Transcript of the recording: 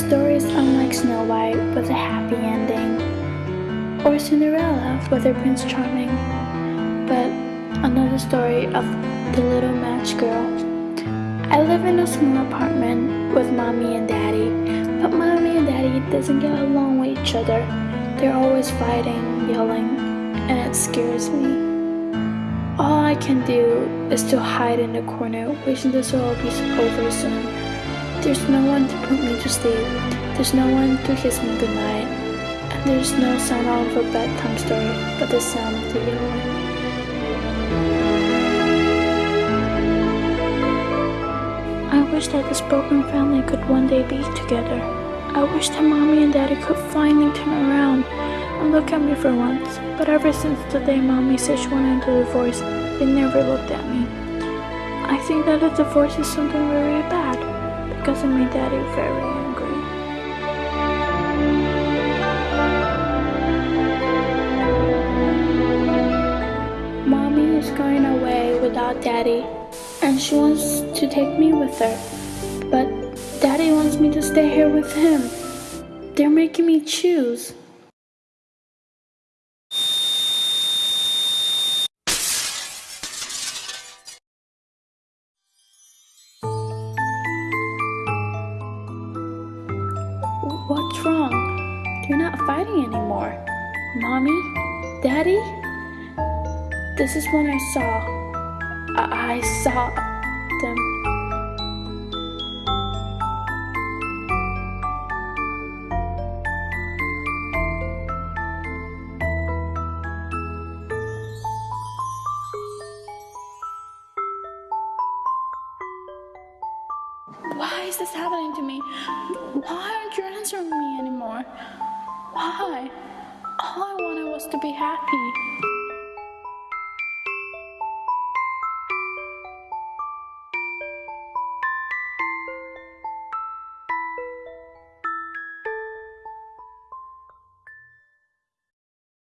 story is unlike Snow White with a happy ending, or Cinderella with her Prince Charming, but another story of the little match girl. I live in a small apartment with mommy and daddy, but mommy and daddy doesn't get along with each other. They're always fighting, yelling, and it scares me. All I can do is to hide in the corner, wishing this will all be over soon. There's no one to put me to sleep, there's no one to kiss me goodnight, and there's no sound of a bedtime story but the sound of the yelling. I wish that this broken family could one day be together. I wish that mommy and daddy could finally turn around and look at me for once. But ever since the day mommy said she wanted a divorce, they never looked at me. I think that a divorce is something very bad it made daddy very angry. Mommy is going away without daddy and she wants to take me with her. But daddy wants me to stay here with him. They're making me choose. What's wrong? They're not fighting anymore. Mommy? Daddy? This is when I saw. I, I saw them. Why is this happening to me? Answering me anymore? Why? All I wanted was to be happy.